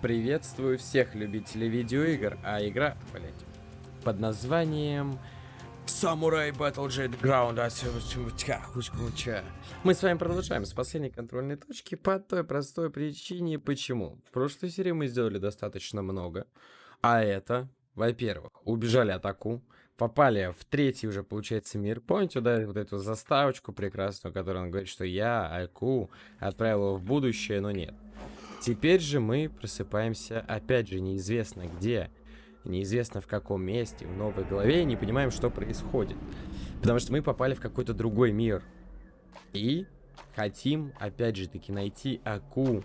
Приветствую всех любителей видеоигр, а игра, блять, под названием Samurai Battle Jet Ground. Мы с вами продолжаем с последней контрольной точки по той простой причине, почему. В прошлой серии мы сделали достаточно много, а это, во-первых, убежали атаку, попали в третий уже, получается, мир. Помните, да, вот эту заставочку прекрасную, которую он говорит, что я, Айку, отправил его в будущее, но нет. Теперь же мы просыпаемся, опять же, неизвестно где, неизвестно в каком месте, в новой голове, и не понимаем, что происходит. Потому что мы попали в какой-то другой мир. И хотим, опять же таки, найти Аку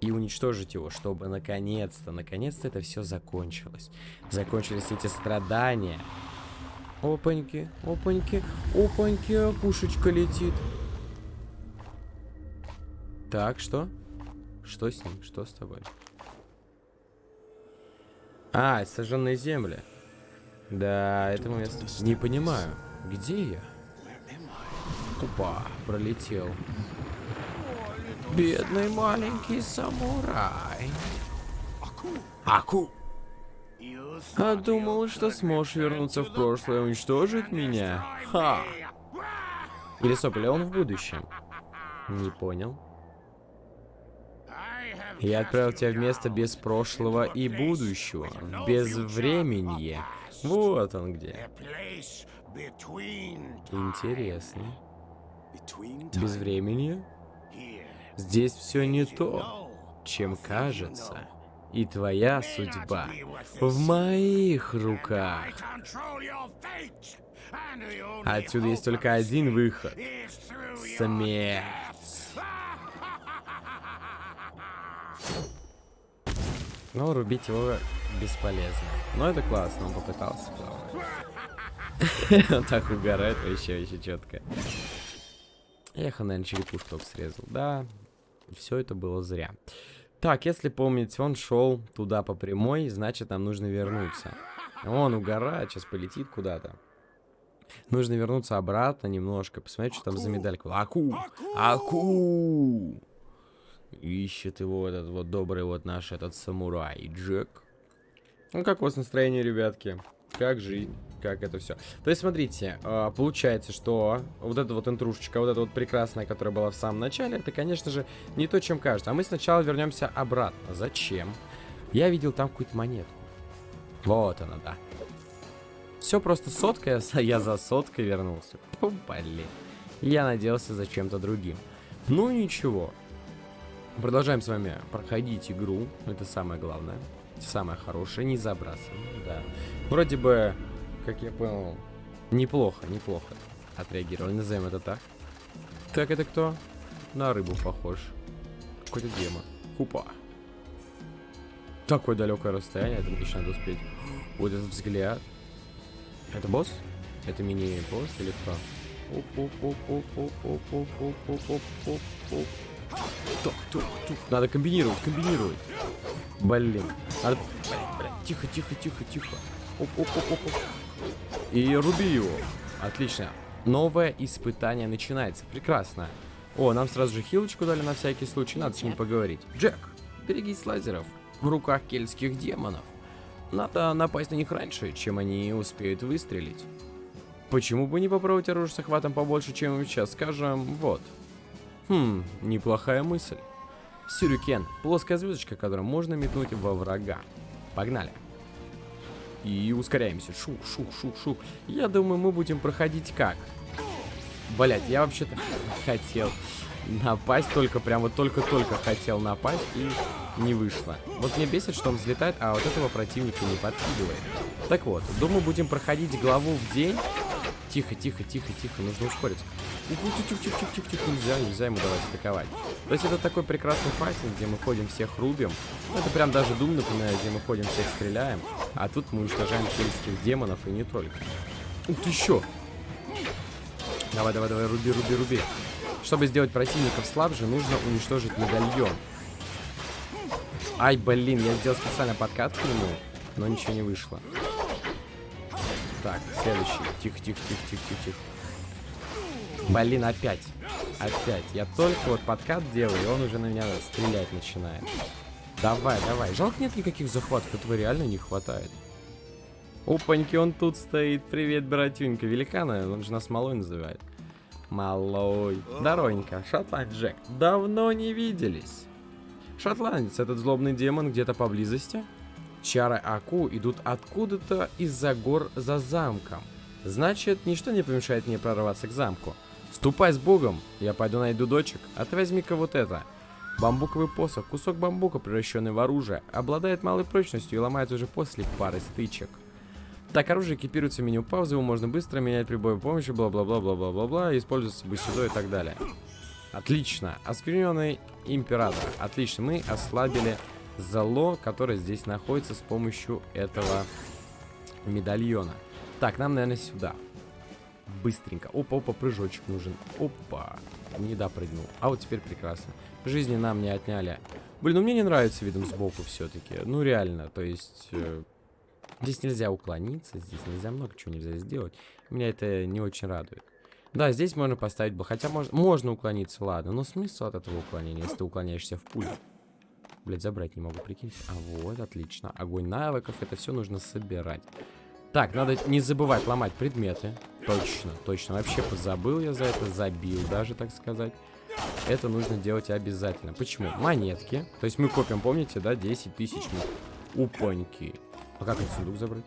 и уничтожить его, чтобы наконец-то, наконец-то это все закончилось. Закончились эти страдания. Опаньки, опаньки, опаньки, пушечка летит. Так, что? Что с ним? Что с тобой? А, сожженные земли. Да, это место. Не понимаю. Где я? Опа, пролетел. Бедный маленький самурай. Аку. А думал, что сможешь вернуться в прошлое и уничтожить меня? Ха! Или сопли он в будущем? Не понял. Я отправил тебя в место без прошлого и будущего, в безвременье. Вот он где. Интересно. Безвременье? Здесь все не то, чем кажется. И твоя судьба в моих руках. Отсюда есть только один выход. Смерть. Но рубить его бесполезно. Но это классно, он попытался. Он так угорает вообще, вообще четко. Эх, он, наверное, черепушку срезал. Да, все это было зря. Так, если помните, он шел туда по прямой, значит, нам нужно вернуться. Он угорает, сейчас полетит куда-то. Нужно вернуться обратно немножко, посмотреть, что там за медалька. Аку! Аку! Ищет его этот вот добрый вот наш этот самурай Джек. Ну, как у вас настроение, ребятки? Как жизнь? Как это все? То есть, смотрите, а, получается, что вот эта вот интрушечка, вот эта вот прекрасная, которая была в самом начале, это, конечно же, не то, чем кажется. А мы сначала вернемся обратно. Зачем? Я видел там какую-то монетку. Вот она, да. Все просто сотка, я за соткой вернулся. Блин. Я надеялся за чем-то другим. Ну, ничего. Продолжаем с вами проходить игру. Это самое главное. Самое хорошее. Не забрасываем, да. Вроде бы, как я понял, неплохо, неплохо отреагировали. Назовем это так. Так, это кто? На рыбу похож. Какой-то демон. Хупа. Такое далекое расстояние, это еще надо успеть. Вот этот взгляд. Это босс? Это мини-босс или кто? Оп, Тук, тук, тук. Надо комбинировать, комбинировать. Блин. Надо... Блин, Тихо, тихо, тихо, тихо. Оп, оп, оп, оп, оп. И руби его. Отлично. Новое испытание начинается. Прекрасно. О, нам сразу же хилочку дали на всякий случай. Надо с ним поговорить. Джек, берегись лазеров. В руках кельтских демонов. Надо напасть на них раньше, чем они успеют выстрелить. Почему бы не попробовать оружие с охватом побольше, чем сейчас? Скажем, вот. Хм, неплохая мысль. Сюрюкен. Плоская звездочка, которую можно метнуть во врага. Погнали. И ускоряемся. Шух, шух, шух, шух. Я думаю, мы будем проходить как? Блять, я вообще-то хотел напасть, только прям вот только-только хотел напасть и не вышло. Вот мне бесит, что он взлетает, а вот этого противника не подкидывает. Так вот, думаю, будем проходить главу в день. Тихо, тихо, тихо, тихо, нужно ускориться. Тихо, тихо, тихо, тихо, тихо, тихо, нельзя, нельзя ему давать атаковать. То есть это такой прекрасный файтинг, где мы ходим всех рубим. Ну, это прям даже Doom напоминает, где мы ходим всех стреляем. А тут мы уничтожаем кельтских демонов и не только. Ух ты, еще! Давай, давай, давай, руби, руби, руби. Чтобы сделать противников слабже, нужно уничтожить медальон. Ай, блин, я сделал специально подкат к нему, но ничего не вышло. Так, следующий. Тихо, Блин, опять. Опять. Я только вот подкат делаю, и он уже на меня стрелять начинает. Давай, давай. Жалко нет никаких захватов, этого реально не хватает. Опаньки, он тут стоит. Привет, братюнька. Великана, он же нас малой называет. Малой. Здоровенько. Шотланд Джек. Давно не виделись. Шотландец, этот злобный демон где-то поблизости. Чары Аку идут откуда-то из-за гор за замком. Значит, ничто не помешает мне прорваться к замку. Ступай с богом, я пойду найду дочек, а ты возьми-ка вот это. Бамбуковый посох, кусок бамбука, превращенный в оружие, обладает малой прочностью и ломается уже после пары стычек. Так, оружие экипируется в меню паузы, его можно быстро менять при боевой помощи, бла-бла-бла-бла-бла-бла-бла, используется быстродой и так далее. Отлично. Оскверненный император. Отлично. Мы ослабили зало, которое здесь находится с помощью этого медальона. Так, нам, наверное, сюда. Быстренько. Опа, опа, прыжочек нужен. Опа. Не допрыгнул. А вот теперь прекрасно. Жизни нам не отняли. Блин, ну мне не нравится видом сбоку все-таки. Ну реально, то есть... Э, Здесь нельзя уклониться, здесь нельзя много чего нельзя сделать. Меня это не очень радует. Да, здесь можно поставить бы, хотя можно, можно уклониться, ладно, но смысл от этого уклонения, если ты уклоняешься в пулю? Блять, забрать не могу, прикиньте. А вот, отлично. Огонь навыков, это все нужно собирать. Так, надо не забывать ломать предметы. Точно, точно. Вообще позабыл я за это, забил даже, так сказать. Это нужно делать обязательно. Почему? Монетки. То есть мы копим, помните, да, 10 тысяч. Упоньки. А как этот сундук забрать?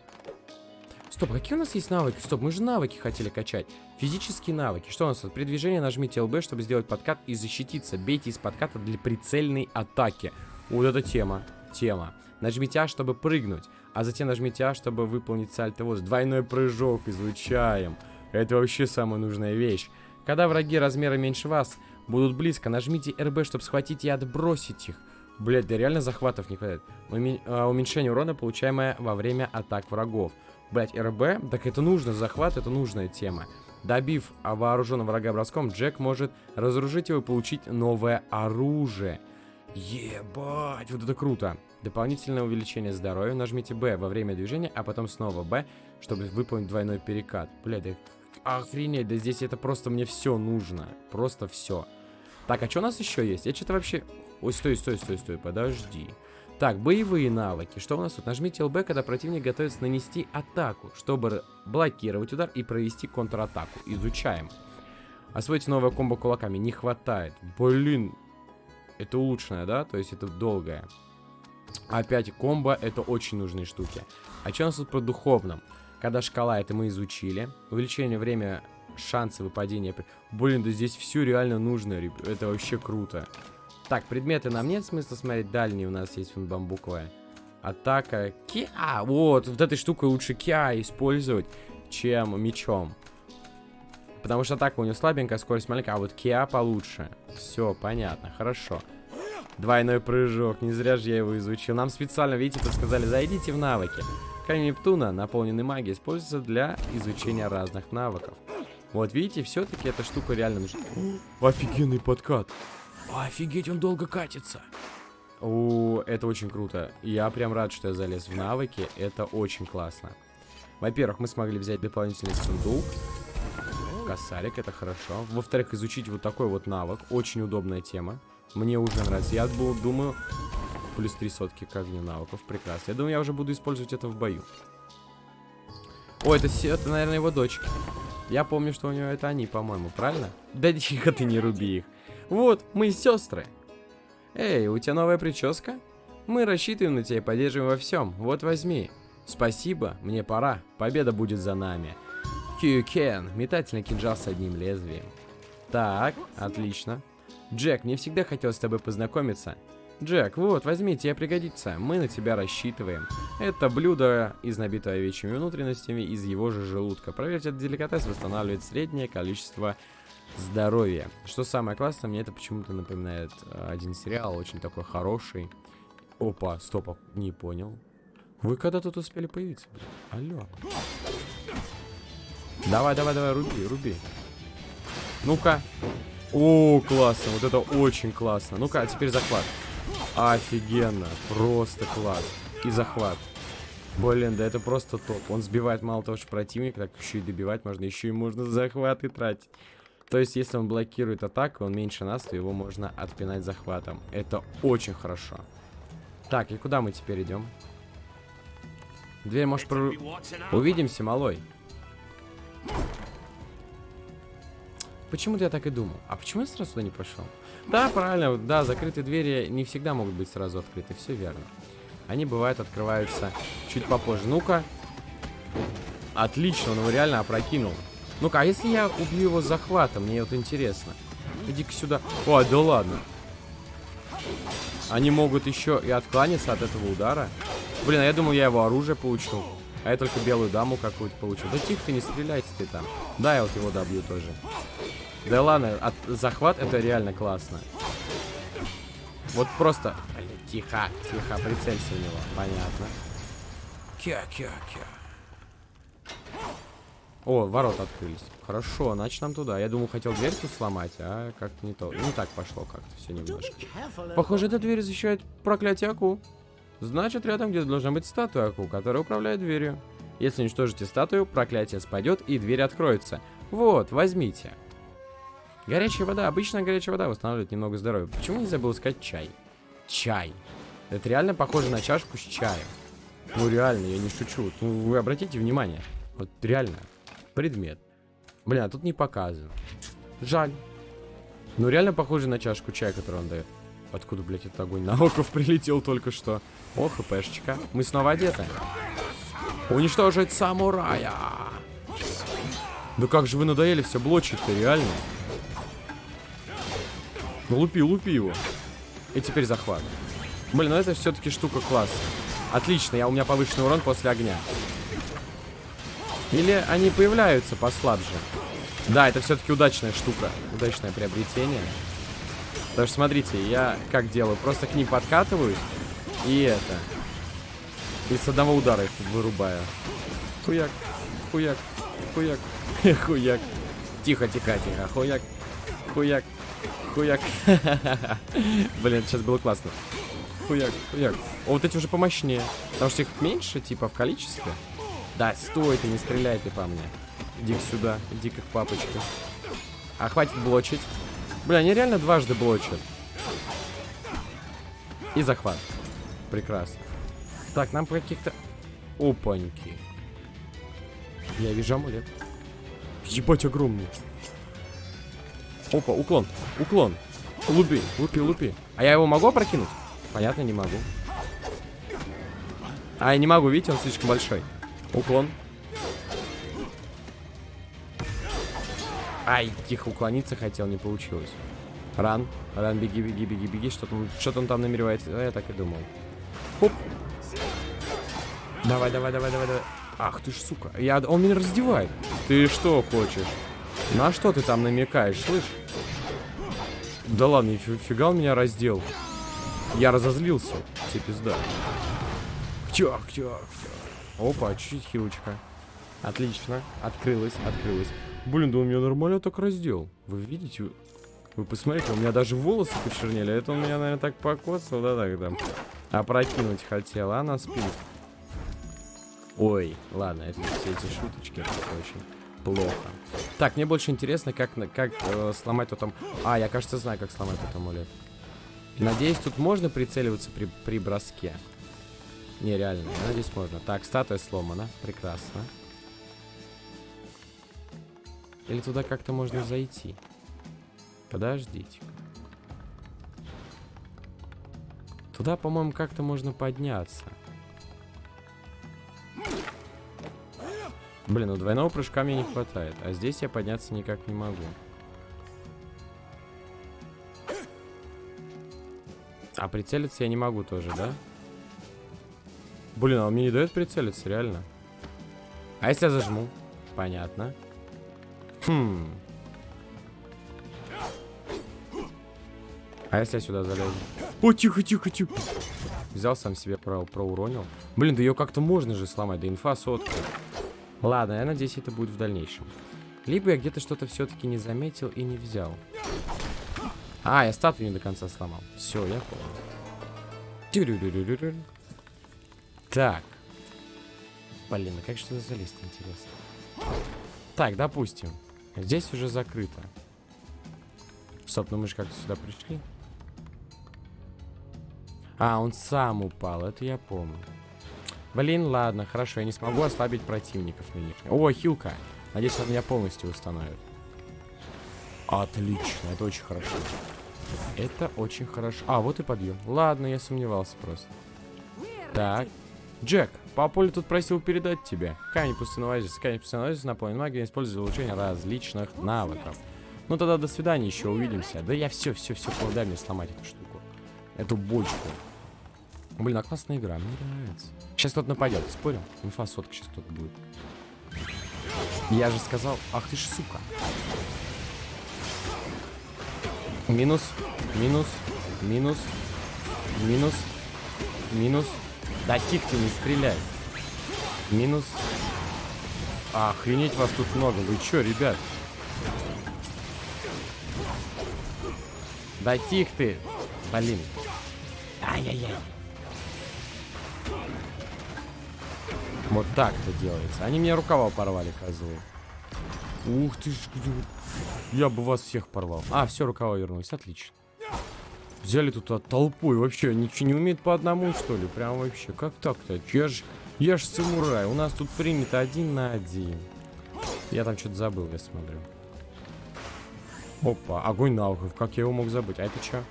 Стоп, какие у нас есть навыки? Стоп, мы же навыки хотели качать. Физические навыки. Что у нас? При движении нажмите ЛБ, чтобы сделать подкат и защититься. Бейте из подката для прицельной атаки. Вот это тема. Тема. Нажмите А, чтобы прыгнуть. А затем нажмите А, чтобы выполнить сальто воз. Двойной прыжок изучаем. Это вообще самая нужная вещь. Когда враги размера меньше вас будут близко, нажмите РБ, чтобы схватить и отбросить их. Блять, да реально захватов не хватает. А, уменьшение урона, получаемое во время атак врагов. Блять, РБ? Так это нужно, захват это нужная тема. Добив вооруженного врага броском, Джек может разоружить его и получить новое оружие. Ебать, вот это круто. Дополнительное увеличение здоровья. Нажмите Б во время движения, а потом снова Б, чтобы выполнить двойной перекат. Блядь, да охренеть, да здесь это просто мне все нужно. Просто все. Так, а что у нас еще есть? Я что-то вообще... Ой, стой, стой, стой, стой, подожди. Так, боевые навыки. Что у нас тут? Нажмите ЛБ, когда противник готовится нанести атаку, чтобы блокировать удар и провести контратаку. Изучаем. Освоите новое комбо кулаками. Не хватает. Блин. Это улучшенное, да? То есть это долгое. Опять комбо, это очень нужные штуки. А что у нас тут про духовном? Когда шкала, это мы изучили. Увеличение время шансы выпадения. Блин, да здесь все реально нужно, это вообще круто. Так, предметы нам нет смысла смотреть. Дальние у нас есть вон бамбуковая. Атака. Киа! Вот, вот этой штукой лучше Киа использовать, чем мечом. Потому что атака у него слабенькая, скорость маленькая, а вот Киа получше. Все, понятно, хорошо. Двойной прыжок, не зря же я его изучил. Нам специально, видите, подсказали, зайдите в навыки. Камень Нептуна, наполненный магией, используется для изучения разных навыков. Вот видите, все-таки эта штука реально нужна. Офигенный подкат. Офигеть, он долго катится. О, это очень круто. Я прям рад, что я залез в навыки. Это очень классно. Во-первых, мы смогли взять дополнительный сундук. Косарик, это хорошо. Во-вторых, изучить вот такой вот навык. Очень удобная тема. Мне уже нравится. Я был, думаю, плюс три сотки к огню навыков. Прекрасно. Я думаю, я уже буду использовать это в бою. О, это, это наверное, его дочки. Я помню, что у него это они, по-моему, правильно? Да тихо ты не руби их. Вот, мы сестры. Эй, у тебя новая прическа? Мы рассчитываем на тебя и поддерживаем во всем. Вот возьми. Спасибо, мне пора. Победа будет за нами. Кьюкен, метательный кинжал с одним лезвием. Так, отлично. Джек, мне всегда хотелось с тобой познакомиться. Джек, вот, возьми, тебе пригодится. Мы на тебя рассчитываем. Это блюдо из набитого овечьими внутренностями из его же желудка. Проверьте, этот деликатес восстанавливает среднее количество здоровья. Что самое классное, мне это почему-то напоминает э, один сериал, очень такой хороший. Опа, стоп, а, не понял. Вы когда тут успели появиться? Алло. Давай, давай, давай, руби, руби. Ну-ка. О, классно, вот это очень классно. Ну-ка, а теперь захват. Офигенно. Просто класс. И захват. Блин, да это просто топ. Он сбивает мало того, что противника, так еще и добивать можно. Еще и можно захваты тратить. То есть, если он блокирует атаку, он меньше нас, то его можно отпинать захватом. Это очень хорошо. Так, и куда мы теперь идем? Дверь можешь прору... Увидимся, малой. Почему-то я так и думал. А почему я сразу туда не пошел? Да, правильно, да, закрытые двери не всегда могут быть сразу открыты, все верно. Они бывают открываются чуть попозже. Ну-ка. Отлично, он его реально опрокинул. Ну-ка, а если я убью его захватом? Мне вот интересно. Иди-ка сюда. О, да ладно. Они могут еще и откланяться от этого удара. Блин, а я думал, я его оружие получил. А я только белую даму какую-то получил. Да тихо ты, не стреляйте ты там. Да, я вот его добью тоже. Да ладно, от, захват это реально классно. Вот просто... Блин, тихо, тихо, прицелься в него. Понятно. Кя-кя-кя. О, ворота открылись. Хорошо, значит нам туда. Я думал, хотел дверь тут сломать, а как-то не то. Не так пошло как-то все немножко. Похоже, эта дверь защищает проклятие Аку. Значит, рядом где-то должна быть статуя Аку, которая управляет дверью. Если уничтожите статую, проклятие спадет и дверь откроется. Вот, возьмите. Горячая вода. Обычная горячая вода восстанавливает немного здоровья. Почему не забыл сказать чай? Чай. Это реально похоже на чашку с чаем. Ну реально, я не шучу. Ну вы обратите внимание. Вот реально. Предмет. А тут не показано. Жаль. Ну реально похоже на чашку чая, которую он дает. Откуда, блядь, этот огонь? На оков прилетел только что. О, хпшечка. Мы снова одеты. Уничтожить самурая. Да как же вы надоели все блочить-то, реально. Ну лупи, лупи его. И теперь захват. Блин, ну это все-таки штука класс. Отлично, я, у меня повышенный урон после огня. Или они появляются послабже? Да, это все-таки удачная штука. Удачное приобретение. Потому что, смотрите, я как делаю? Просто к ним подкатываюсь. И это. И с одного удара их вырубаю. Хуяк, хуяк, хуяк, хуяк. Тихо, тихо, тихо. Хуяк, хуяк, хуяк. Блин, сейчас было классно. Хуяк, хуяк. О, вот эти уже помощнее. Потому что их меньше, типа, в количестве. Да, стой ты, не стреляй ты по мне. иди сюда, иди как папочка. А хватит блочить. Бля, они реально дважды блочат. И захват. Прекрасно. Так, нам каких-то... Опаньки. Я вижу амулет. Ебать огромный. Опа, уклон, уклон. Лупи, лупи, лупи. А я его могу опрокинуть? Понятно, не могу. А, я не могу, видите, он слишком большой. Уклон. Ай, тихо, уклониться хотел, не получилось. Ран, ран, беги, беги, беги, беги. Что-то он, что он там намеревается. А, я так и думал. Хоп. Давай, давай, давай, давай, давай. Ах ты ж, сука. Я, он меня раздевает. Ты что хочешь? На что ты там намекаешь, слышь? Да ладно, фига он меня раздел. Я разозлился. Тебе пизда. Ктяк, ктяк, Опа, чуть-чуть хилочка. Отлично. Открылась, открылась. Блин, да он меня нормально так раздел. Вы видите? Вы посмотрите, у меня даже волосы почернели. Это он меня, наверное, так покосил, да, там. Опрокинуть хотел, а она спит. Ой, ладно, это все эти шуточки, это очень плохо. Так, мне больше интересно, как, как э, сломать тот там... А, я, кажется, знаю, как сломать тот амулет. Надеюсь, тут можно прицеливаться при, при броске. Не, реально, надеюсь, можно. Так, статуя сломана. Прекрасно. Или туда как-то можно зайти? Подождите. Туда, по-моему, как-то можно подняться. Блин, ну двойного прыжка мне не хватает. А здесь я подняться никак не могу. А прицелиться я не могу тоже, да? Блин, а он мне не дает прицелиться, реально. А если я зажму? Понятно. Хм. А если я сюда залезу? О, тихо, тихо, тихо. Взял сам себе про проуронил. Блин, да ее как-то можно же сломать. Да инфа сотка. Ладно, я надеюсь, это будет в дальнейшем. Либо я где-то что-то все-таки не заметил и не взял. А, я статую не до конца сломал. Все, я понял. Так. Блин, а как же туда залезть, интересно? Так, допустим. Здесь уже закрыто. Стоп, ну мы же как-то сюда пришли. А, он сам упал, это я помню. Блин, ладно, хорошо, я не смогу ослабить противников на них. О, хилка. Надеюсь, он меня полностью установит. Отлично, это очень хорошо. Это очень хорошо. А, вот и подъем. Ладно, я сомневался просто. Так. Джек, папуля тут просил передать тебе. Камень пустынного оазиса. Камень пустынного оазиса наполнен магией, использует для улучшения различных навыков. Ну тогда до свидания, еще увидимся. Да я все, все, все, дай мне сломать эту штуку. Эту бочку. Блин, а классная игра, мне нравится. Сейчас кто-то нападет, спорим? Инфа сотка сейчас кто-то будет. Я же сказал, ах ты ж сука. Минус, минус, минус, минус, минус. Да тихо ты, не стреляй. Минус. Охренеть вас тут много. Вы чё, ребят? Да тихо ты. Блин. Ай-яй-яй. Вот так-то делается. Они мне рукава порвали, козлы. Ух ты ж. Я бы вас всех порвал. А, все, рукава вернулись. Отлично. Взяли тут от толпой. Вообще, ничего не умеет по одному, что ли? Прям вообще. Как так-то? Я ж, я ж самурай. У нас тут принято один на один. Я там что-то забыл, я смотрю. Опа, огонь наухов. Как я его мог забыть? А это что?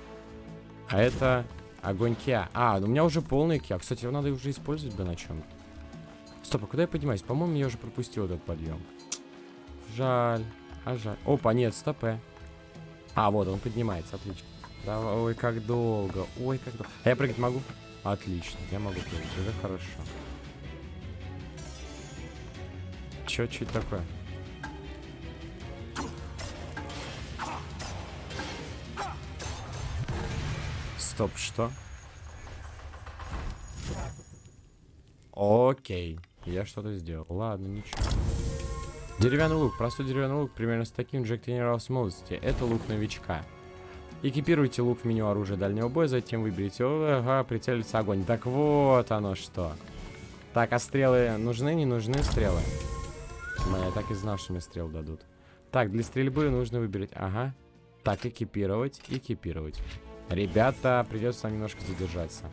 А это огонь киа. А, ну у меня уже полный киа. Кстати, его надо уже использовать бы на чем-то. Стоп, а куда я поднимаюсь? По-моему, я уже пропустил этот подъем. Жаль. А жаль. Опа, нет, стопе. А, вот он поднимается, отлично. Давай, ой, как долго. Ой, как долго. А я прыгать могу? Отлично, я могу прыгать. Это хорошо. Чё, что это такое? Стоп, что? Окей. Я что-то сделал. Ладно, ничего. Деревянный лук. Простой деревянный лук. Примерно с таким Джек тренировался в молодости. Это лук новичка. Экипируйте лук в меню оружия дальнего боя, затем выберите ага, прицелиться огонь. Так вот оно что. Так, а стрелы нужны, не нужны стрелы? Я так и знал, что мне стрел дадут. Так, для стрельбы нужно выбрать. Ага. Так, экипировать, экипировать. Ребята, придется нам немножко задержаться.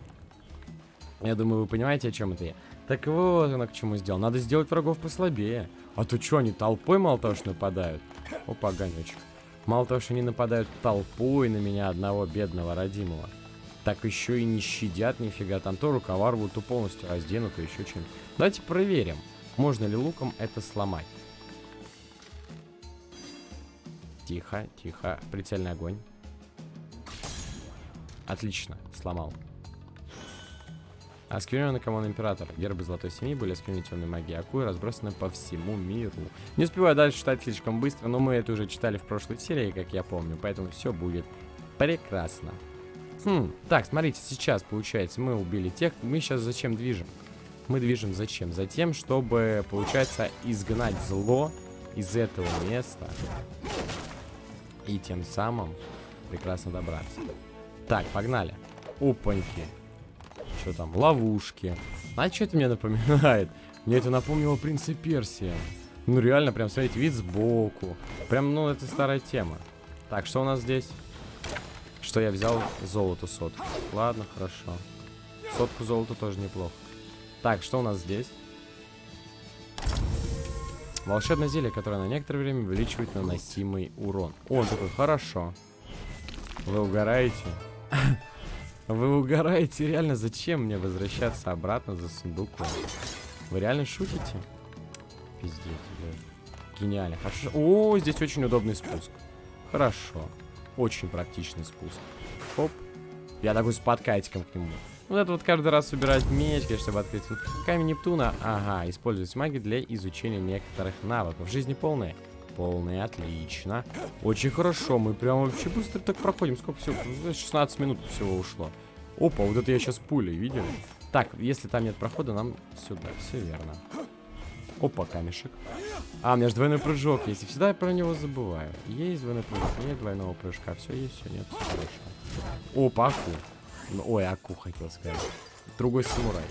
Я думаю, вы понимаете, о чем это я. Так вот оно к чему сделал. Надо сделать врагов послабее. А то что, они толпой мало того, что нападают? Опа, огонечек. Мало того, что они нападают толпой на меня одного бедного родимого. Так еще и не щадят нифига. Там то рукава рвут, полностью разденут, то еще чем-нибудь. Давайте проверим, можно ли луком это сломать. Тихо, тихо. Прицельный огонь. Отлично, сломал. Оскверненный комон императора. Гербы золотой семьи были осквернены темной магией Акуи, разбросаны по всему миру. Не успеваю дальше читать слишком быстро, но мы это уже читали в прошлой серии, как я помню, поэтому все будет прекрасно. Хм, так, смотрите, сейчас получается, мы убили тех, мы сейчас зачем движем? Мы движем зачем? Затем, чтобы, получается, изгнать зло из этого места. И тем самым прекрасно добраться. Так, погнали. Опаньки. Что там? Ловушки. А что это мне напоминает? Мне это напомнило принца Персия. Ну реально, прям, смотрите, вид сбоку. Прям, ну, это старая тема. Так, что у нас здесь? Что я взял? Золото сотку. Ладно, хорошо. Сотку золота тоже неплохо. Так, что у нас здесь? Волшебное зелье, которое на некоторое время увеличивает наносимый урон. О, такой, хорошо. Вы угораете? Вы угораете, реально, зачем мне возвращаться обратно за сундуком? Вы реально шутите? Пиздец, блядь. Гениально. Хорошо. О, здесь очень удобный спуск. Хорошо. Очень практичный спуск. Оп. Я такой с подкатиком к нему. Вот это вот каждый раз собирать меч, чтобы открыть камень Нептуна. Ага, использовать магию для изучения некоторых навыков. Жизни полная. Полная, отлично. Очень хорошо, мы прям вообще быстро так проходим. Сколько всего? 16 минут всего ушло. Опа, вот это я сейчас пулей, видели? Так, если там нет прохода, нам сюда, все верно. Опа, камешек. А, у меня же двойной прыжок есть. И всегда я про него забываю. Есть двойной прыжок, нет двойного прыжка. Все есть, все нет, все хорошо. Опа, аку. Ой, аку хотел сказать. Другой самурай.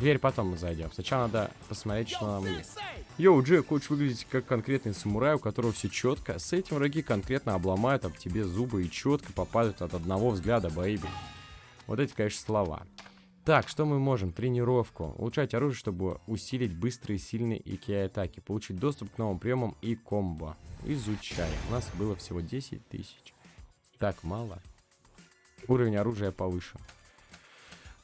Дверь потом мы зайдем. Сначала надо посмотреть, что нам есть. Yo, Джек, хочешь выглядеть как конкретный самурай, у которого все четко? С этим враги конкретно обломают об тебе зубы и четко попадают от одного взгляда, baby. Вот эти, конечно, слова. Так, что мы можем? Тренировку. Улучшать оружие, чтобы усилить быстрые, сильные и ки-атаки. Получить доступ к новым приемам и комбо. Изучай. У нас было всего 10 тысяч. Так, мало. Уровень оружия повышен.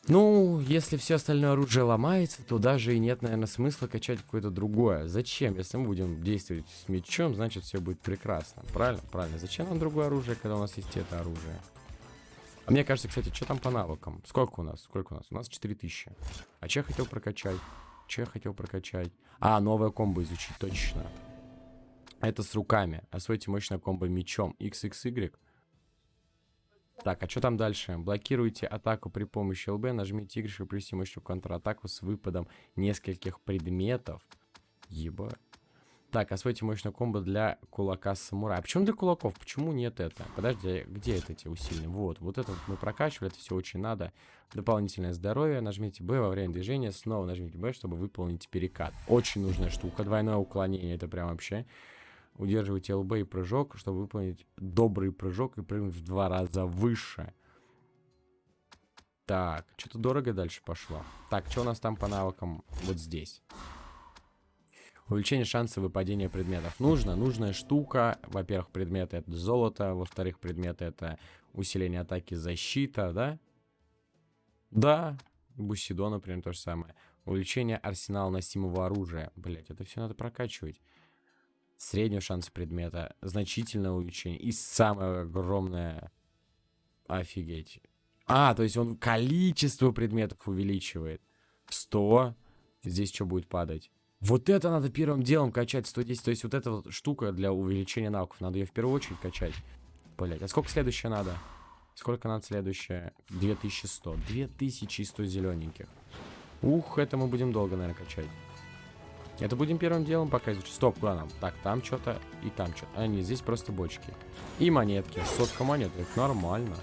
Ну, если все остальное оружие ломается, то даже и нет, наверное, смысла качать какое-то другое. Зачем? Если мы будем действовать с мечом, значит все будет прекрасно. Правильно? Правильно. Зачем нам другое оружие, когда у нас есть это оружие? А мне кажется, кстати, что там по навыкам? Сколько у нас? Сколько у нас? У нас 4000. А че я хотел прокачать? Че я хотел прокачать? А, новое комбо изучить, точно. Это с руками. Освойте мощное комбо мечом. XXY. Так, а что там дальше? Блокируйте атаку при помощи ЛБ, нажмите Y, чтобы привести мощную контратаку с выпадом нескольких предметов. Ебать. Так, освойте мощную комбо для кулака самурая. А почему для кулаков? Почему нет это? Подожди, где это эти усиленные? Вот, вот это мы прокачивали, это все очень надо. Дополнительное здоровье. Нажмите Б во время движения, снова нажмите Б, чтобы выполнить перекат. Очень нужная штука. Двойное уклонение, это прям вообще... Удерживайте ЛБ и прыжок, чтобы выполнить добрый прыжок и прыгнуть в два раза выше. Так, что-то дорого дальше пошло. Так, что у нас там по навыкам вот здесь? Увеличение шанса выпадения предметов. Нужно, нужная штука. Во-первых, предметы это золото. Во-вторых, предметы это усиление атаки, защита, да? Да. Бусидо, например, то же самое. Увеличение арсенала носимого оружия. Блять, это все надо прокачивать. Средний шанс предмета. Значительное увеличение. И самое огромное... Офигеть. А, то есть он количество предметов увеличивает. 100. Здесь что будет падать? Вот это надо первым делом качать 110. То есть вот эта вот штука для увеличения навыков. Надо ее в первую очередь качать. Блять, а сколько следующее надо? Сколько надо следующее? 2100. 2100 зелененьких. Ух, это мы будем долго, наверное, качать. Это будем первым делом пока изучить. Стоп, куда нам? Так, там что-то и там что-то. А, нет, здесь просто бочки. И монетки. Сотка монет. Это нормально.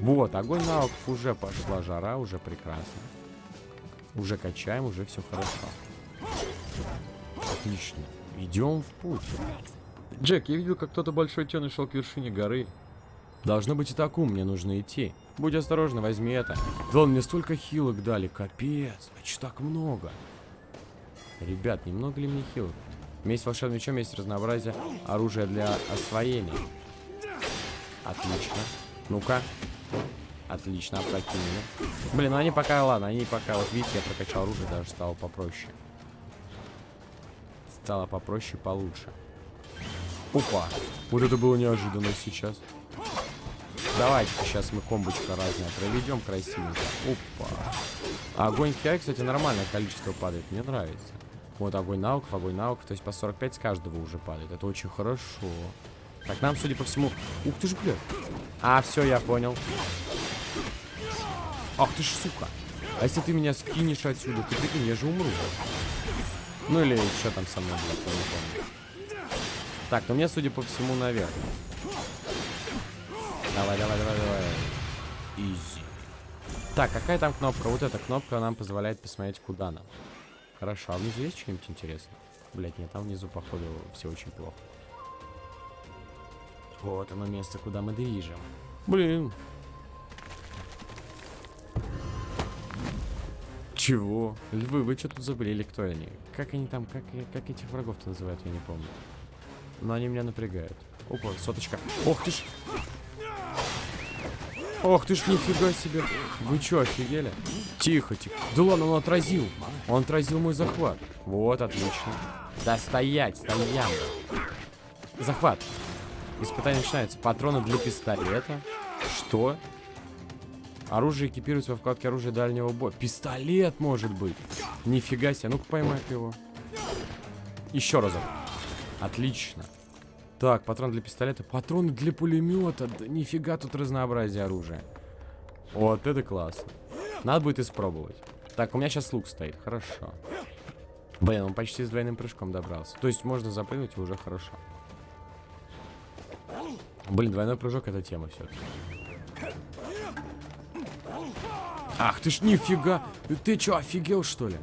Вот, огонь навыков уже пошла жара, уже прекрасно. Уже качаем, уже все хорошо. Отлично. Идем в путь. Джек, я видел, как кто-то большой темный шел к вершине горы. Должно быть и такую мне нужно идти. Будь осторожна, возьми это. Да он мне столько хилок дали, капец. А че так много? Ребят, немного ли мне хилок? Вместе с волшебным мечом есть разнообразие оружия для освоения. Отлично. Ну-ка. Отлично, опрокинули. Блин, ну они пока, ладно, они пока, вот видите, я прокачал оружие, даже стало попроще стало попроще, получше. Опа. Вот это было неожиданно сейчас. Давайте сейчас мы комбочка разная проведем красивенько. Опа. огонь Киай, кстати, нормальное количество падает. Мне нравится. Вот огонь навыков, огонь навыков. То есть по 45 с каждого уже падает. Это очень хорошо. Так, нам, судя по всему... Ух ты ж, бля. А, все, я понял. Ах ты ж, сука. А если ты меня скинешь отсюда, ты прикинь, я же умру. Ну или что там со мной я не помню. Так, ну мне, судя по всему, наверх. Давай, давай, давай, давай. Изи. Так, какая там кнопка? Вот эта кнопка нам позволяет посмотреть, куда нам. Хорошо, а внизу есть что-нибудь интересное? Блять, нет, там внизу, походу, все очень плохо. Вот оно место, куда мы движем. Блин, Чего? Львы, вы что тут забыли? Кто они? Как они там, как, как этих врагов-то называют, я не помню. Но они меня напрягают. Опа, соточка. Ох ты ж! Ох ты ж, нифига себе. Вы что, офигели? Тихо, тихо. Да ладно, он отразил. Он отразил мой захват. Вот, отлично. Да стоять, стоям. Захват. Испытание начинается. Патроны для пистолета. Что? Оружие экипируется во вкладке оружия дальнего боя. Пистолет может быть. Нифига себе. Ну-ка поймай его. Еще разок. Отлично. Так, патрон для пистолета. Патроны для пулемета. Да нифига тут разнообразие оружия. Вот это классно. Надо будет испробовать. Так, у меня сейчас лук стоит. Хорошо. Блин, он почти с двойным прыжком добрался. То есть можно запрыгнуть уже хорошо. Блин, двойной прыжок это тема все-таки. Ах ты ж нифига. Ты чё, офигел что ли?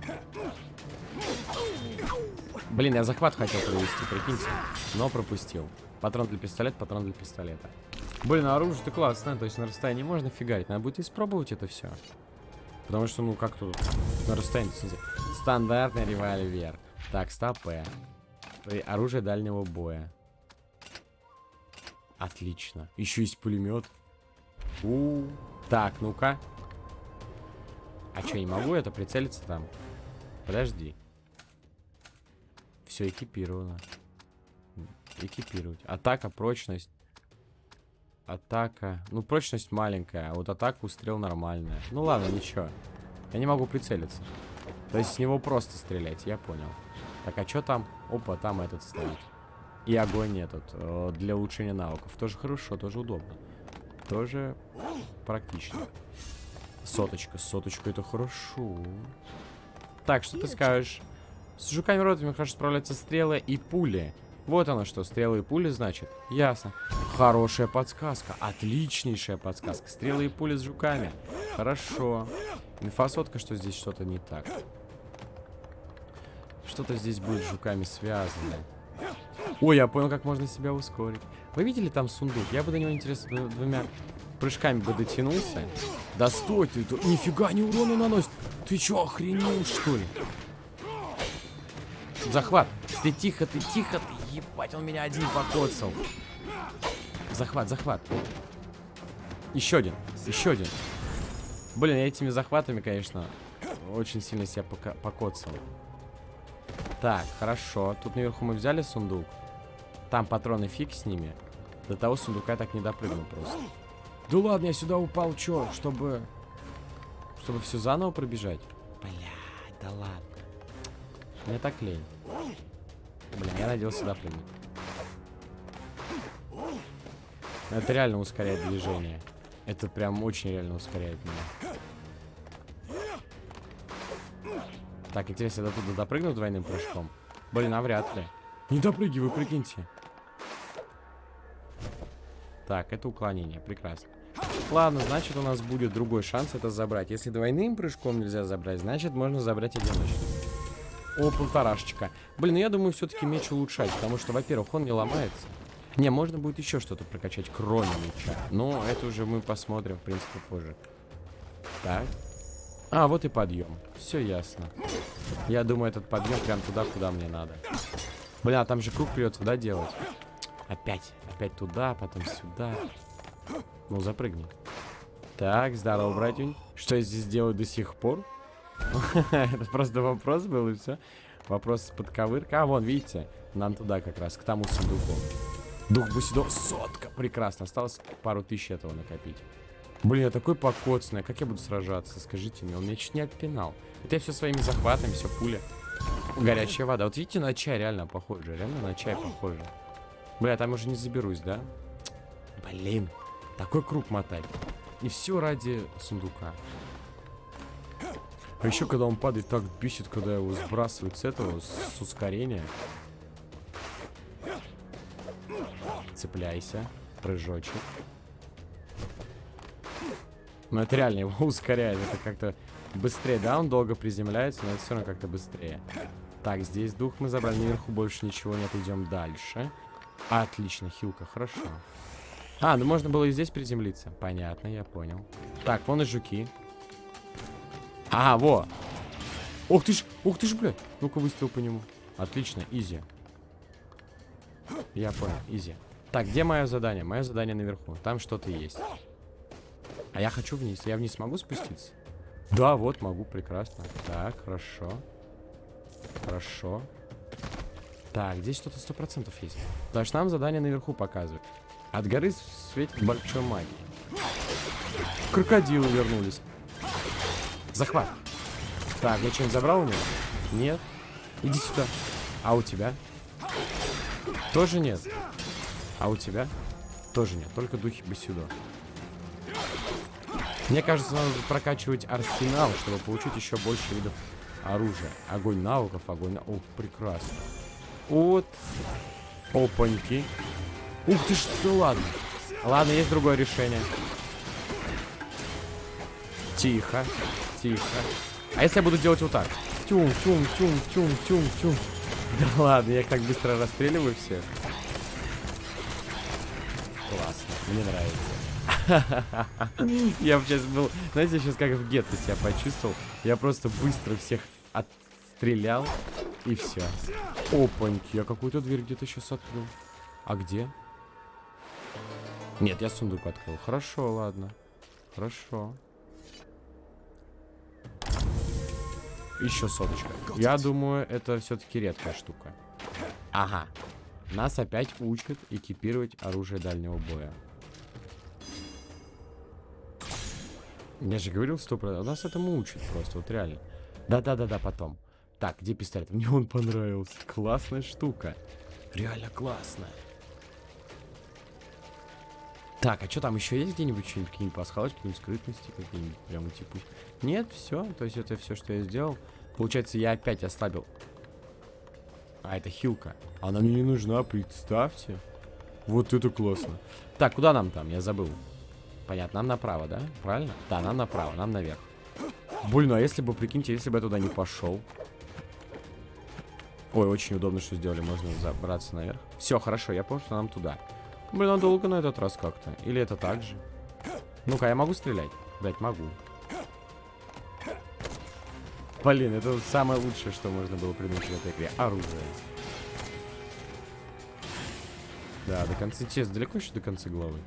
Блин, я захват хотел провести, прикиньте. Но пропустил. Патрон для пистолета, патрон для пистолета. Блин, а оружие-то классное, то есть на расстоянии можно фигарить. Надо будет испробовать это все. Потому что, ну, как тут на расстоянии, смотрите. Стандартный револьвер. Так, стопэ. Оружие дальнего боя. Отлично. Еще есть пулемет. У, -у, -у. Так, ну-ка. А что, не могу это прицелиться там? Подожди. Все экипировано. Экипировать. Атака, прочность. Атака. Ну, прочность маленькая, а вот атака, устрел нормальная. Ну ладно, ничего. Я не могу прицелиться. То есть с него просто стрелять, я понял. Так, а что там? Опа, там этот стоит. И огонь этот. Э, для улучшения навыков. Тоже хорошо, тоже удобно. Тоже практично. Соточка, соточка, это хорошо. Так, что ты скажешь? С жуками родами хорошо справляются стрелы и пули. Вот оно что, стрелы и пули, значит? Ясно. Хорошая подсказка. Отличнейшая подсказка. Стрелы и пули с жуками. Хорошо. Инфосотка, что здесь что-то не так. Что-то здесь будет с жуками связано. Ой, я понял, как можно себя ускорить. Вы видели там сундук? Я бы до него, интересно, двумя прыжками бы дотянулся. Да стой ты, нифига не урона наносит. Ты чё, охренел, что ли? Захват. Ты тихо, ты тихо, ты ебать, он меня один покоцал. Захват, захват. Еще один, еще один. Блин, этими захватами, конечно, очень сильно себя пока покоцал. Так, хорошо. Тут наверху мы взяли сундук. Там патроны фиг с ними. До того сундука я так не допрыгнул просто. Да ладно, я сюда упал, чё? Чтобы... Чтобы все заново пробежать? Блядь, да ладно. Мне так лень. Блин, я надеялся сюда прыгнуть. Это реально ускоряет движение. Это прям очень реально ускоряет меня. Так, интересно, я до туда допрыгну двойным прыжком? Блин, а вряд ли. Не допрыгивай, прикиньте. Так, это уклонение, прекрасно. Ладно, значит у нас будет другой шанс это забрать. Если двойным прыжком нельзя забрать, значит можно забрать одиночным. О, полторашечка. Блин, ну я думаю, все-таки меч улучшать, потому что, во-первых, он не ломается. Не, можно будет еще что-то прокачать, кроме меча. Но это уже мы посмотрим, в принципе, позже. Так. А, вот и подъем. Все ясно. Я думаю, этот подъем прям туда, куда мне надо. Бля, там же круг придется, да, делать? Опять. Опять туда, потом сюда. Ну, запрыгни. Так, здорово, братюнь. Что я здесь делаю до сих пор? Это просто вопрос был, и все. Вопрос под ковырка. А, вон, видите? Нам туда как раз, к тому сундуку. Дух Бусидо. Сотка. Прекрасно. Осталось пару тысяч этого накопить. Блин, я такой покоцанный. Как я буду сражаться? Скажите мне. Он меня чуть не отпинал. Это я все своими захватами, все пули. Горячая вода. Вот видите, на чай реально похоже. Реально на чай похоже. Бля, там уже не заберусь, да? Блин. Такой круг мотать. И все ради сундука. А еще, когда он падает, так бесит, когда его сбрасывают с этого, с ускорения. Цепляйся. Прыжочек. Но это реально его ускоряет. Это как-то быстрее. Да, он долго приземляется, но это все равно как-то быстрее. Так, здесь дух мы забрали. Наверху больше ничего нет. Идем дальше. Отлично, хилка, хорошо. А, ну можно было и здесь приземлиться. Понятно, я понял. Так, вон и жуки. А, во. Ух ты ж, ух ты ж, блядь. Ну-ка выстрел по нему. Отлично, изи. Я понял, изи. Так, где мое задание? Мое задание наверху. Там что-то есть. А я хочу вниз. Я вниз могу спуститься? Да, вот, могу, прекрасно. Так, хорошо. Хорошо. Так, здесь что-то сто процентов есть. Потому что нам задание наверху показывает. От горы светит большой магии. Крокодилы вернулись. Захват. Так, я что-нибудь забрал у него? Нет. Иди сюда. А у тебя? Тоже нет. А у тебя? Тоже нет. Только духи бы сюда. Мне кажется, надо прокачивать арсенал, чтобы получить еще больше видов оружия. Огонь навыков, огонь... На... О, прекрасно. Вот. Опаньки. Ух ты что, ладно. Ладно, есть другое решение. Тихо, тихо. А если я буду делать вот так? Тюм, тюм, тюм, тюм, тюм, тюм. Да ладно, я их так быстро расстреливаю всех. Классно, мне нравится. Я сейчас был, знаете, сейчас как в гетто себя почувствовал. Я просто быстро всех отстрелял, и все. Опаньки, я какую-то дверь где-то сейчас открыл. А где? Нет, я сундук открыл. Хорошо, ладно. Хорошо. Еще соточка. Я думаю, это все-таки редкая штука. Ага. Нас опять учат экипировать оружие дальнего боя. Я же говорил, стоп, нас этому учат просто, вот реально. Да-да-да-да, потом. Так, где пистолет? Мне он понравился. Классная штука. Реально классная. Так, а что там еще есть где-нибудь что-нибудь, какие-нибудь пасхалочки, какие-нибудь скрытности, какие-нибудь прямо типа... Нет, все, то есть это все, что я сделал. Получается, я опять ослабил. А, это хилка. Она мне не нужна, представьте. Вот это классно. Так, куда нам там? Я забыл. Понятно, нам направо, да? Правильно? Да, нам направо, нам наверх. Блин, а если бы, прикиньте, если бы я туда не пошел. Ой, очень удобно, что сделали. Можно забраться наверх. Все, хорошо, я понял, что нам туда. Блин, а долго на этот раз как-то? Или это так же? Ну-ка, я могу стрелять? Блять, могу. Блин, это самое лучшее, что можно было придумать в этой игре. Оружие. Да, до конца... Честно, далеко еще до конца главы?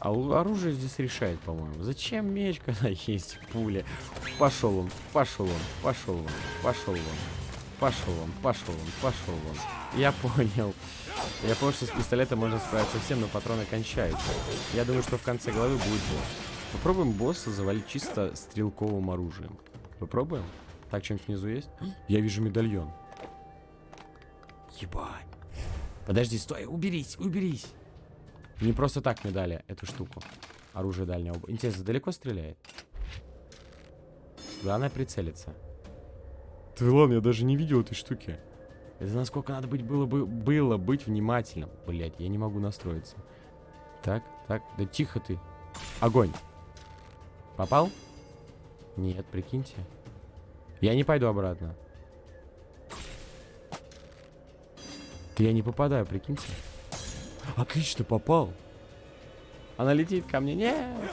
А оружие здесь решает, по-моему. Зачем меч, когда есть пули? Пошел он, пошел он, пошел он, пошел он. Пошел он, пошел он, пошел он. Я понял. Я понял, что с пистолетом можно справиться всем, но патроны кончаются. Я думаю, что в конце главы будет босс. Попробуем босса завалить чисто стрелковым оружием. Попробуем? Так, что-нибудь внизу есть? Я вижу медальон. Ебать. Подожди, стой, уберись, уберись. Не просто так мне дали эту штуку. Оружие дальнего. Интересно, далеко стреляет? Главное прицелиться. Ты ладно, я даже не видел этой штуки. Это насколько надо быть было бы было быть внимательным. Блять, я не могу настроиться. Так, так, да тихо ты. Огонь. Попал? Нет, прикиньте. Я не пойду обратно. Да я не попадаю, прикиньте. Отлично, попал. Она летит ко мне. Нет.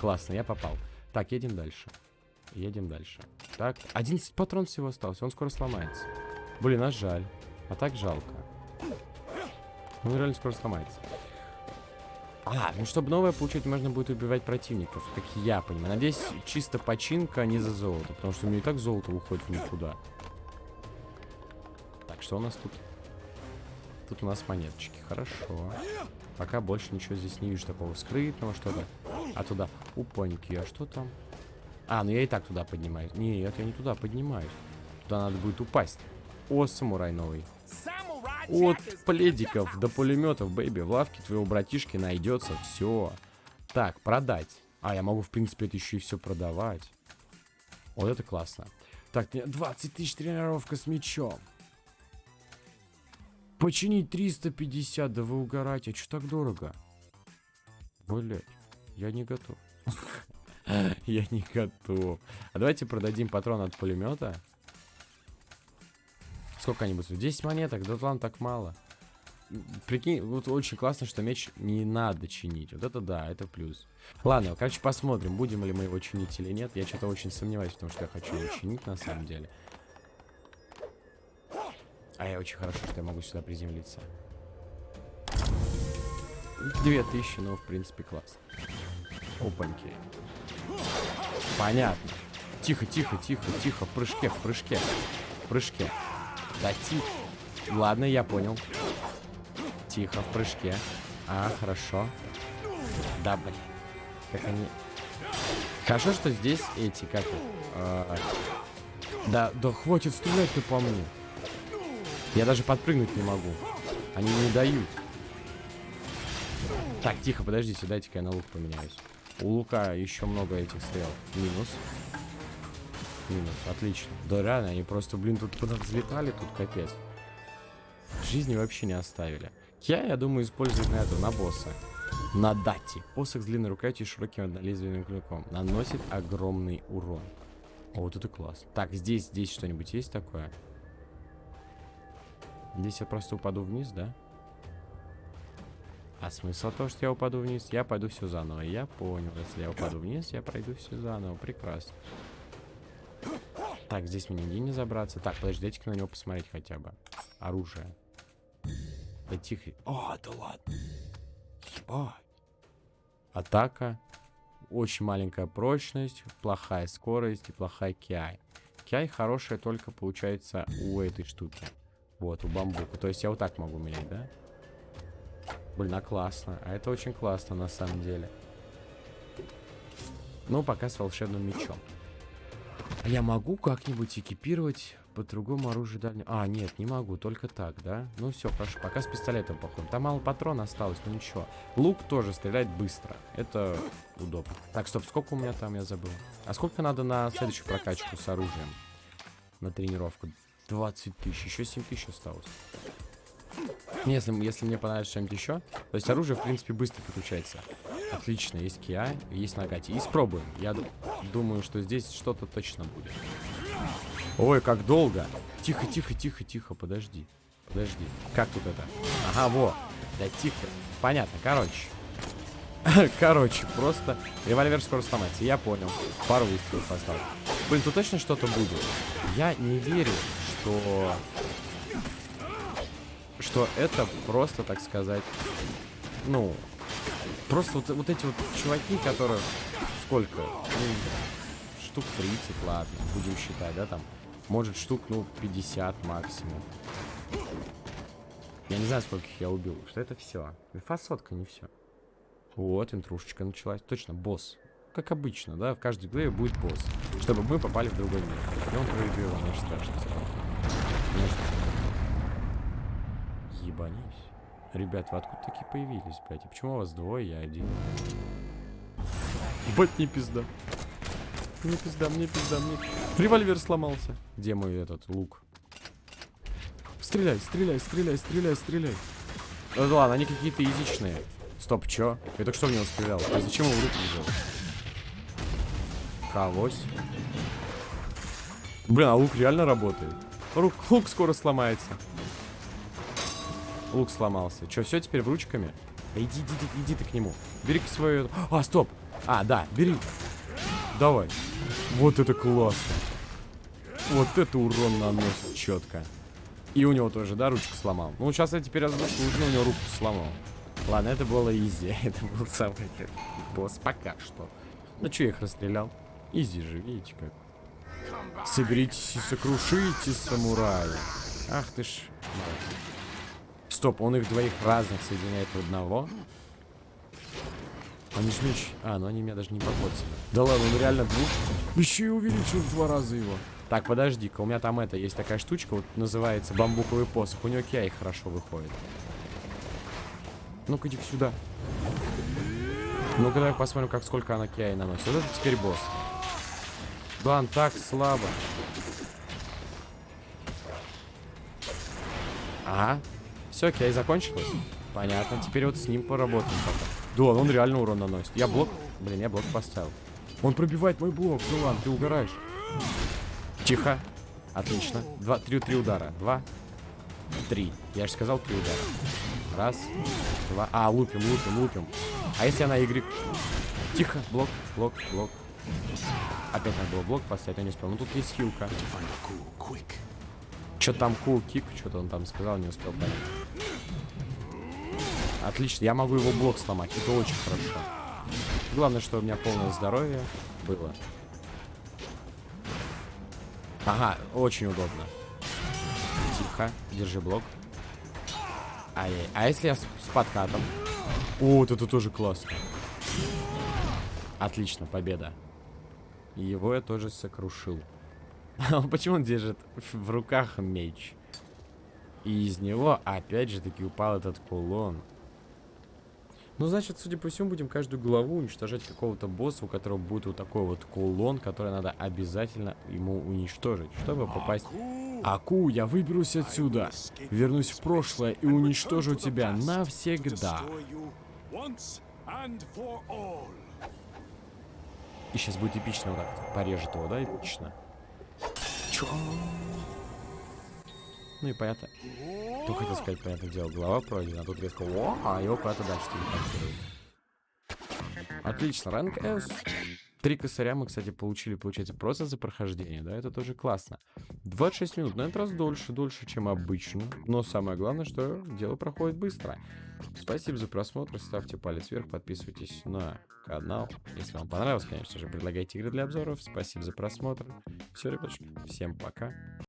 Классно, я попал. Так, едем дальше. Едем дальше. Так, 11 патрон всего остался. Он скоро сломается. Блин, а жаль. А так жалко. Он реально скоро сломается. А, ну чтобы новое получить, можно будет убивать противников, как я понимаю. Надеюсь, чисто починка, а не за золото. Потому что у меня и так золото уходит в никуда. Так, что у нас тут? Тут у нас монеточки. Хорошо. Пока больше ничего здесь не вижу такого скрытного что-то. А туда. Упаньки, а что там? А, ну я и так туда поднимаюсь. Нет, я не туда поднимаюсь. Туда надо будет упасть. О, самурай новый. От пледиков до пулеметов, бэйби, в лавке твоего братишки найдется все. Так, продать. А, я могу, в принципе, это еще и все продавать. Вот это классно. Так, 20 тысяч тренировка с мечом. Починить 350, да вы угорайте. А что так дорого? Блять, я не готов. Я не готов. А давайте продадим патрон от пулемета. Сколько они будут? 10 монеток? Да ладно, так мало. Прикинь, вот очень классно, что меч не надо чинить. Вот это да, это плюс. Ладно, короче, посмотрим, будем ли мы его чинить или нет. Я что-то очень сомневаюсь, потому что я хочу его чинить на самом деле. А я очень хорошо, что я могу сюда приземлиться. 2000, ну, в принципе, класс. Опаньки. Понятно. Тихо, тихо, тихо, тихо. В прыжке, в прыжке. В прыжке. Да, тихо. Ладно, я понял. Тихо, в прыжке. А, хорошо. Да, блин. Как они... Хорошо, что здесь эти, как... А... Да, да хватит стрелять ты по мне. Я даже подпрыгнуть не могу. Они не дают. Так, тихо, подождите, дайте-ка я на лук поменяюсь. У лука еще много этих стрел. Минус. Минус, отлично. Да реально, они просто, блин, тут куда взлетали, тут капец. Жизни вообще не оставили. Я, я думаю, использовать на это, на босса. На дати. Посох с длинной рукоятью и широким однолезвенным клинком. Наносит огромный урон. О, вот это класс. Так, здесь, здесь что-нибудь есть такое? Здесь я просто упаду вниз, да? А смысл того, что я упаду вниз? Я пойду все заново. Я понял. Если я упаду вниз, я пройду все заново. Прекрасно. Так, здесь мне нигде не забраться. Так, подожди, дайте-ка на него посмотреть хотя бы. Оружие. Да тихо. О, да ладно. Ебать. Атака. Очень маленькая прочность, плохая скорость и плохая киай. Киай хорошая только получается у этой штуки. Вот, у бамбука. То есть я вот так могу менять, да? Блин, а классно. А это очень классно на самом деле. Ну, пока с волшебным мечом. А я могу как-нибудь экипировать по другому оружию дальнего... А, нет, не могу, только так, да? Ну все, хорошо, пока с пистолетом походу. Там мало патрона осталось, но ничего. Лук тоже стреляет быстро. Это удобно. Так, стоп, сколько у меня там, я забыл. А сколько надо на следующую прокачку с оружием? На тренировку. 20 тысяч, еще 7 тысяч осталось. Если, если мне понравится что-нибудь еще, то есть оружие, в принципе, быстро переключается. Отлично, есть Киа, есть Нагати. И спробуем. Я думаю, что здесь что-то точно будет. Ой, как долго. Тихо, тихо, тихо, тихо, подожди. Подожди. Как тут это? Ага, во. Да тихо. Понятно, короче. короче, просто револьвер скоро сломается. Я понял. Пару выстрелов осталось. Блин, тут точно что-то будет. Я не верю, что... Что это просто, так сказать... Ну, Просто вот, вот эти вот чуваки, которые... Сколько? Ну, штук 30, ладно, будем считать, да, там. Может, штук, ну, 50 максимум. Я не знаю, сколько я убил. Что это все? Фасотка не все. Вот, интрушечка началась. Точно, босс. Как обычно, да, в каждой главе будет босс. Чтобы мы попали в другой мир. И он мне страшно. Конечно. Ебанись. Ребят, вы откуда такие появились, блядь? И почему у вас двое, я один? Бать, не пизда. Мне пизда, мне пизда, мне... Револьвер сломался. Где мой этот лук? Стреляй, стреляй, стреляй, стреляй, стреляй. Ну ладно, они какие-то язычные. Стоп, чё? Я только что в него стрелял. А зачем его в руку взял? Колось. Блин, а лук реально работает. Лук, лук скоро сломается. Лук сломался. Че, все теперь в ручками? Да иди, иди, иди ты к нему. бери свою... А, стоп. А, да, бери. Давай. Вот это классно. Вот это урон наносит четко. И у него тоже, да, ручку сломал. Ну, сейчас я теперь заслуженно у него руку сломал. Ладно, это было изи. это был самый босс пока что. Ну, что я их расстрелял? Изи же, видите как. Соберитесь и сокрушите самурая. Ах ты ж. Стоп, он их двоих разных соединяет в одного. Они ж меч... А, ну они меня даже не покоцали. Да ладно, он реально двух... Еще и увеличил в два раза его. Так, подожди-ка, у меня там это, есть такая штучка, вот называется бамбуковый посох. У него киай хорошо выходит. Ну-ка, иди сюда. Ну-ка, давай посмотрим, как сколько она киай наносит. Вот это теперь босс. Он так слабо. Ага, все, окей, закончилось. Понятно. Теперь вот с ним поработаем пока. Да, он реально урон наносит. Я блок... Блин, я блок поставил. Он пробивает мой блок. Ну ладно, ты угораешь. Тихо. Отлично. Два, три, три удара. Два, три. Я же сказал три удара. Раз, два. А, лупим, лупим, лупим. А если она Y? Тихо. Блок, блок, блок. Опять надо было блок поставить, я не успел. Ну тут есть хилка. Что там cool kick, что-то он там сказал, не успел понять. Отлично, я могу его блок сломать, это очень хорошо. Главное, что у меня полное здоровье было. Ага, очень удобно. Тихо, держи блок. Ай. А если я с, с подкатом? О, вот это тоже классно. Отлично, победа. Его я тоже сокрушил. Почему он держит в руках меч? И из него опять же таки упал этот кулон. Ну, значит, судя по всему, будем каждую главу уничтожать какого-то босса, у которого будет вот такой вот кулон, который надо обязательно ему уничтожить, чтобы попасть... Аку, я выберусь отсюда, вернусь в прошлое и уничтожу тебя навсегда. И сейчас будет эпично вот так порежет его, да, эпично? Чё? Ну и понятно. Только хотел сказать, понятное дело, голова пройдена, а тут резко о, а его куда-то дальше телепортируют. Отлично, ранг S. Три косаря мы, кстати, получили, получается, просто за прохождение, да, это тоже классно. 26 минут, на этот раз дольше, дольше, чем обычно. Но самое главное, что дело проходит быстро. Спасибо за просмотр, ставьте палец вверх, подписывайтесь на канал. Если вам понравилось, конечно же, предлагайте игры для обзоров. Спасибо за просмотр. Все, ребятушки, всем пока.